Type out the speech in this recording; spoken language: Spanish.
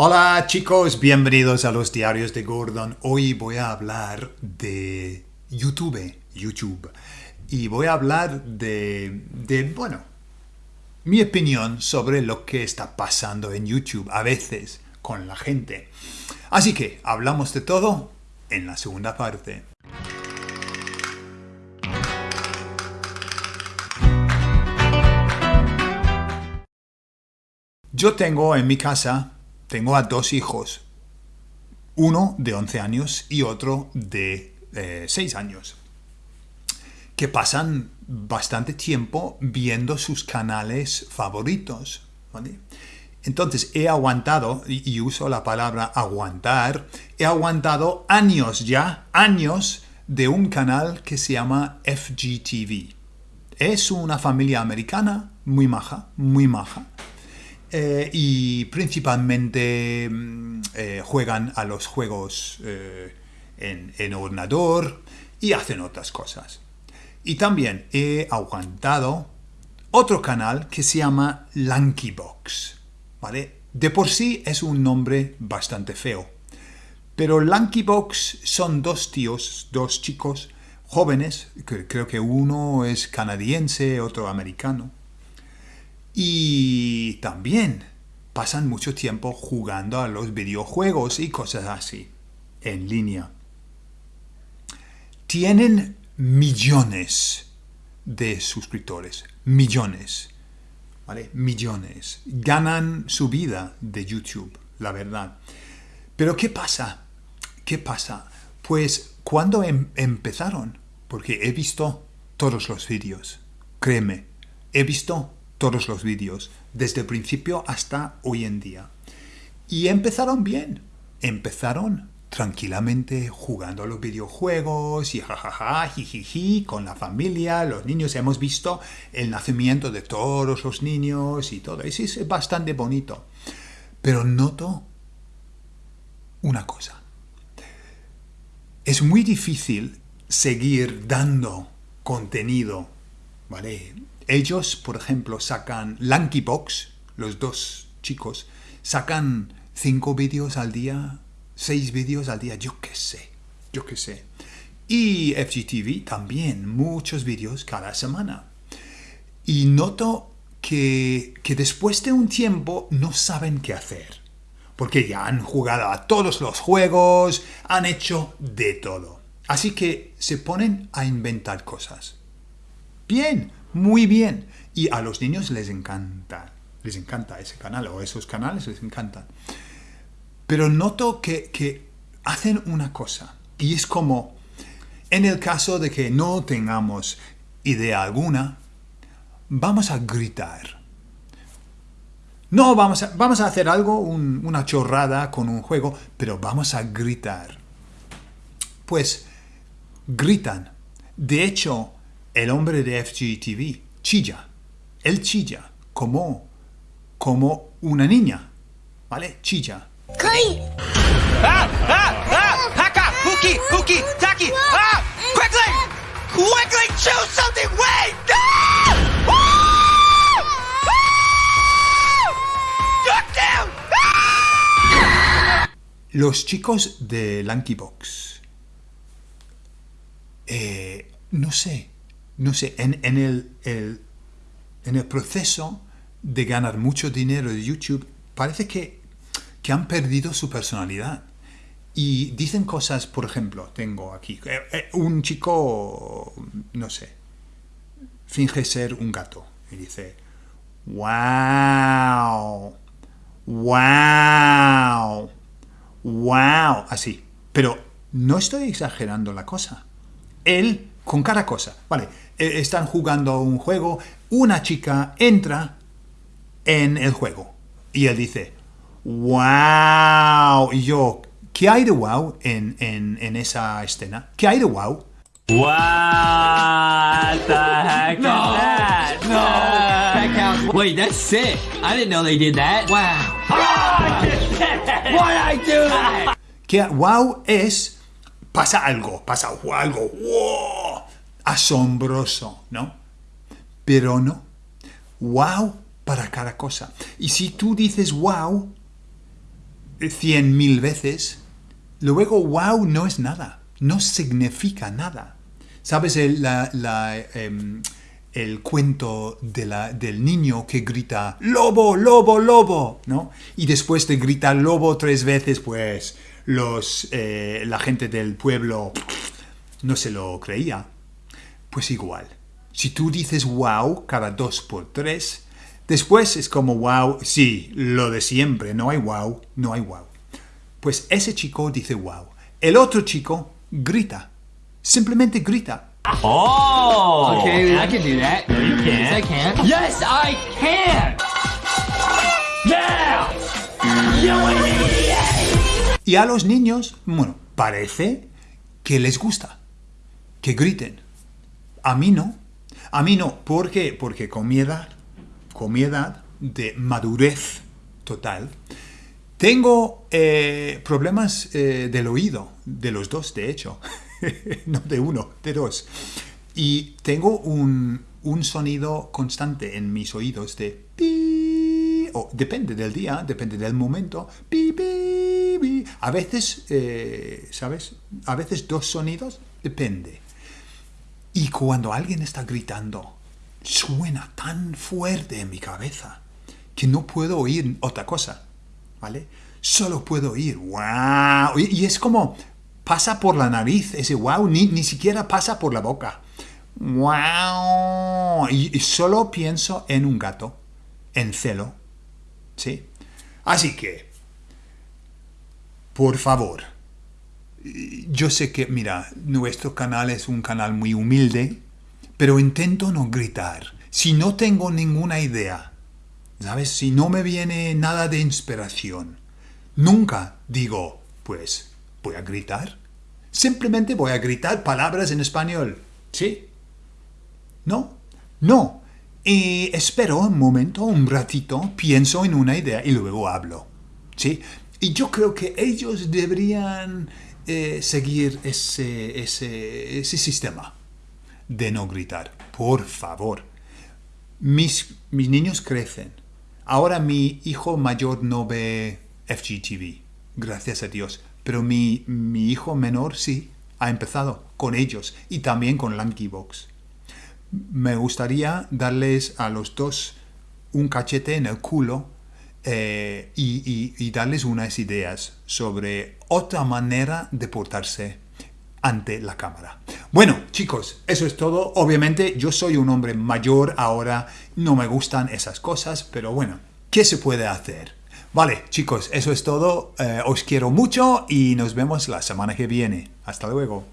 Hola chicos, bienvenidos a los diarios de Gordon. Hoy voy a hablar de YouTube, YouTube. Y voy a hablar de, de, bueno, mi opinión sobre lo que está pasando en YouTube a veces con la gente. Así que hablamos de todo en la segunda parte. Yo tengo en mi casa, tengo a dos hijos, uno de 11 años y otro de 6 eh, años, que pasan bastante tiempo viendo sus canales favoritos. Entonces he aguantado, y uso la palabra aguantar, he aguantado años ya, años de un canal que se llama FGTV. Es una familia americana muy maja, muy maja eh, y principalmente mm, eh, juegan a los juegos eh, en, ordenador y hacen otras cosas. Y también he aguantado otro canal que se llama Lankybox. ¿vale? De por sí es un nombre bastante feo. Pero Lankybox son dos tíos, dos chicos jóvenes, que creo que uno es canadiense, otro americano, y también pasan mucho tiempo jugando a los videojuegos y cosas así, en línea. Tienen millones de suscriptores, millones, ¿vale? Millones. Ganan su vida de YouTube, la verdad. Pero ¿qué pasa? ¿Qué pasa? Pues cuando em-, empezaron, porque he visto todos los vídeos, créeme, he visto todos los vídeos, desde el principio hasta hoy en día. Y empezaron bien, empezaron tranquilamente jugando a los videojuegos y jajaja, jijiji, con la familia, los niños. Hemos visto el nacimiento de todos los niños y todo. Sí, es bastante bonito. Pero noto una cosa. Es muy difícil seguir dando contenido, ¿vale? Ellos, por ejemplo, sacan Lankybox, los dos chicos, sacan cinco vídeos al día, seis vídeos al día, yo qué sé, yo qué sé. Y FGTV también, muchos vídeos cada semana. Y noto que, que después de un tiempo no saben qué hacer. Porque ya han jugado a todos los juegos, han hecho de todo. Así que se ponen a inventar cosas. Bien, muy bien. Y a los niños les encanta, les encanta ese canal o esos canales les encantan. Pero noto que, que hacen una cosa y es como en el caso de que no tengamos idea alguna, vamos a gritar. No, vamos a, vamos a hacer algo, una chorrada con un juego, pero vamos a gritar. Pues gritan. De hecho, el hombre de FGTV chilla. Él chilla como, como una niña. ¿Vale? Chilla. ¡Ah! ¡Ah! ¡Ah! ¡Haka! ¡Huki! ¡Huki! ¡Taki! ¡Ah! ¡Quickly! ¡Quickly! ¡Choose something! ¡Wait! ¡Ah! ¡Ah! Los chicos de Lankybox. Eh, no sé no sé, en, el, en el proceso de ganar mucho dinero de YouTube, parece que, que han perdido su personalidad. Y dicen cosas, por ejemplo, tengo aquí, eh, eh, un chico, no sé, finge ser un gato y dice, wow, wow, wow, así. Pero no estoy exagerando la cosa. Él con cada cosa. Vale, e, están jugando un juego, una chica entra en el juego y él dice, wow, y yo, ¿qué hay de wow en, en, en esa escena? ¿Qué hay de wow? What the heck no, is that? No. Wait, that's sick. I didn't know they did that. Wow. Oh, Why I do that? Que wow es pasa algo, pasa algo. Wow asombroso, ¿no? Pero no. Wow para cada cosa. Y si tú dices wow, cien mil veces, luego wow no es nada, no significa nada. ¿Sabes el, em, el cuento de del niño que grita lobo, lobo, lobo, ¿no? Y después de gritar lobo tres veces, pues los, eh, la gente del pueblo no se lo creía. Pues igual, si tú dices wow cada dos por tres, después es como wow, sí, lo de siempre, no hay wow, no hay wow. Pues ese chico dice wow. El otro chico grita, simplemente grita. Oh! Okay, I can do that. No, you can't. Yes, I can. Yes, I can! Yeah! You idiot! Y a los niños, bueno, parece que les gusta que griten. A mí no. A mí no. ¿Por qué? Porque con mi edad, con mi edad de madurez total, tengo eh, problemas eh, del oído, de los dos, de hecho. no de uno, de dos. Y tengo un, sonido constante en mis oídos de pi, o depende del día, depende del momento, pi, pi, A veces, eh, ¿sabes? A veces dos sonidos, depende. Y cuando alguien está gritando, suena tan fuerte en mi cabeza que no puedo oír otra cosa, ¿vale? Solo puedo oír, wow. y es como, pasa por la nariz, ese wow, ni, ni siquiera pasa por la boca. Wow. Y, solo pienso en un gato, en celo. ¿Sí? Así que, por favor, yo sé que, mira, nuestro canal es un canal muy humilde, pero intento no gritar. Si no tengo ninguna idea, ¿sabes? Si no me viene nada de inspiración, nunca digo, pues, voy a gritar. Simplemente voy a gritar palabras en español. ¿Sí? ¿No? No. Y espero un momento, un ratito, pienso en una idea y luego hablo. ¿Sí? Y yo creo que ellos deberían eh, seguir ese, ese, ese sistema de no gritar. Por favor. Mis, mis niños crecen. Ahora mi hijo mayor no ve FGTV. Gracias a Dios pero mi, hijo menor sí ha empezado con ellos y también con Box. Me gustaría darles a los dos un cachete en el culo eh, y, darles unas ideas sobre otra manera de portarse ante la cámara. Bueno, chicos, eso es todo. Obviamente yo soy un hombre mayor ahora, no me gustan esas cosas, pero bueno, ¿qué se puede hacer? Vale, chicos, eso es todo. Eh, os quiero mucho y nos vemos la semana que viene. Hasta luego.